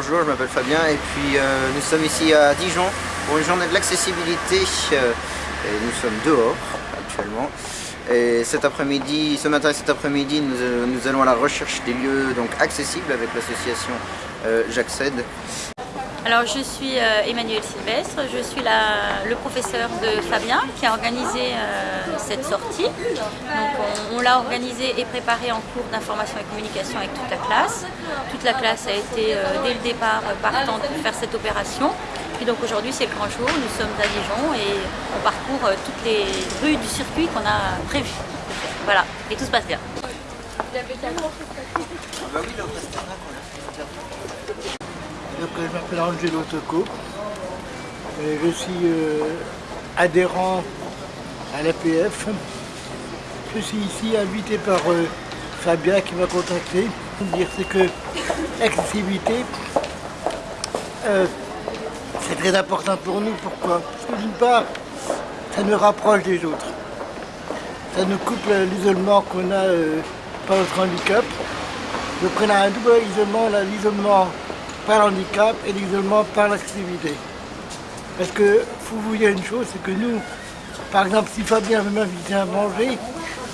Bonjour, je m'appelle Fabien et puis euh, nous sommes ici à Dijon pour une journée de l'accessibilité euh, et nous sommes dehors actuellement. Et cet après-midi, ce matin et cet après-midi, nous, euh, allons à la recherche des lieux donc accessibles avec l'association euh, J'accède. Alors je suis euh, Emmanuel Sylvestre, je suis la, le professeur de Fabien qui a organisé euh, cette sortie. Donc on, on l'a organisée et préparée en cours d'information et communication avec toute la classe. Toute la classe a été euh, dès le départ partante pour faire cette opération. Puis donc aujourd'hui c'est le grand jour, nous sommes à Dijon et on parcourt euh, toutes les rues du circuit qu'on a prévu. Voilà, et tout se passe bien. Donc, je m'appelle Angelo Tocco. Je suis euh, adhérent à l'APF. Je suis ici invité par euh, Fabien qui m'a contacté. Dire c'est que l'accessibilité, euh, c'est très important pour nous. Pourquoi? Parce que d'une part, ça nous rapproche des autres. Ça nous coupe l'isolement qu'on a par notre handicap. Donc on un double isolement, l'isolement par handicap et l'isolement par l'accessibilité. Parce que faut vous dire une chose, c'est que nous, par exemple, si Fabien veut m'inviter à manger,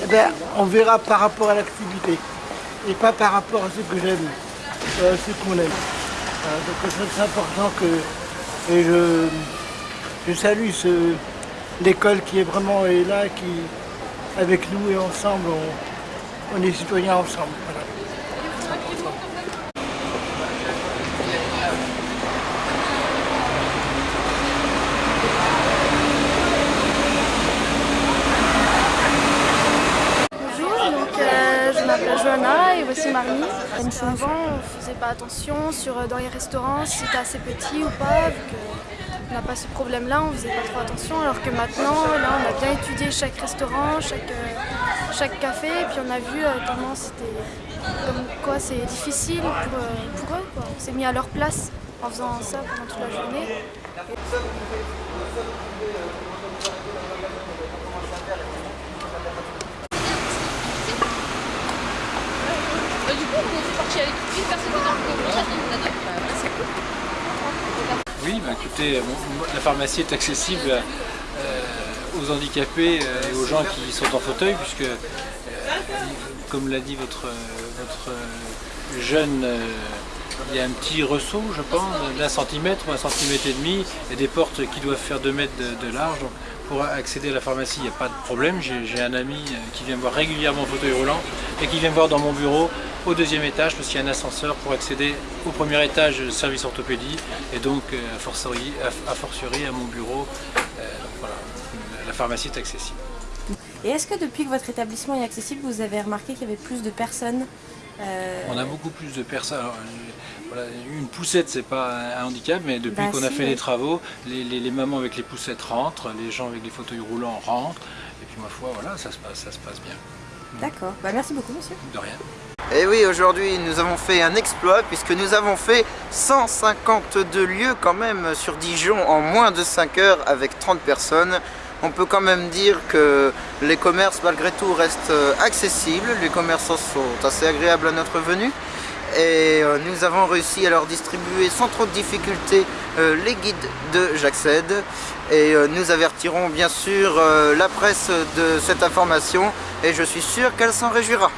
eh ben, on verra par rapport à l'accessibilité et pas par rapport à ce que j'aime, euh, ce qu'on aime. Voilà, donc c'est important que et je, je salue l'école qui est vraiment là, qui avec nous et ensemble, on, est citoyens ensemble. Bonjour, donc euh, Johanna et voici Marnie. Avant, on faisait pas attention sur euh, dans les restaurants si c'était assez petit ou pas, qu'on n'a pas ce problème-là, on faisait pas trop attention. Alors que maintenant, là, on a bien étudié chaque restaurant, chaque, euh, chaque café, et puis on a vu euh, comment c'était, quoi c'est difficile pour, eux. On s'est mis à leur place en faisant ça pendant toute la journée. Coup, on est parti avec une personne dans le camion, maintenant on en a deux. Voilà, c'est cool. Oui, bah écoutez, bon, la pharmacie est accessible euh, aux handicapés euh, et aux gens qui sont en fauteuil, puisque, euh, comme l'a dit votre, votre euh, jeune, euh, il y a un petit ressaut, je pense, d'un centimètre ou un centimètre et demi, et des portes qui doivent faire deux mètres de, de large. Donc, pour accéder à la pharmacie, il n'y a pas de problème. J'ai un ami euh, qui vient me voir régulièrement en fauteuil roulant et qui vient me voir dans mon bureau au deuxième étage parce qu'il y a un ascenseur pour accéder au premier étage euh, service orthopédie et donc euh, a fortiori à, à mon bureau. Euh, voilà, la pharmacie est accessible. Et est-ce que depuis que votre établissement est accessible, vous avez remarqué qu'il y avait plus de personnes euh, On a beaucoup plus de personnes. alors, euh, voilà, une poussette, c'est pas un handicap, mais depuis Bah qu'on a si, fait oui. les travaux, les, les- les mamans avec les poussettes rentrent, les gens avec les fauteuils roulants rentrent. Et puis ma foi, voilà, ça se passe, ça se passe bien. D'accord. Bah, merci beaucoup, monsieur. De rien. Et oui, aujourd'hui nous avons fait un exploit puisque nous avons fait 152 lieux quand même sur Dijon en moins de 5 heures avec 30 personnes. On peut quand même dire que les commerces malgré tout restent euh, accessibles, les commerçants sont assez agréables à notre venue. Et euh, nous avons réussi à leur distribuer sans trop de difficultés euh, les guides de J'accède. Et nous avertirons bien sûr la presse de cette information et je suis sûr qu'elle s'en réjouira.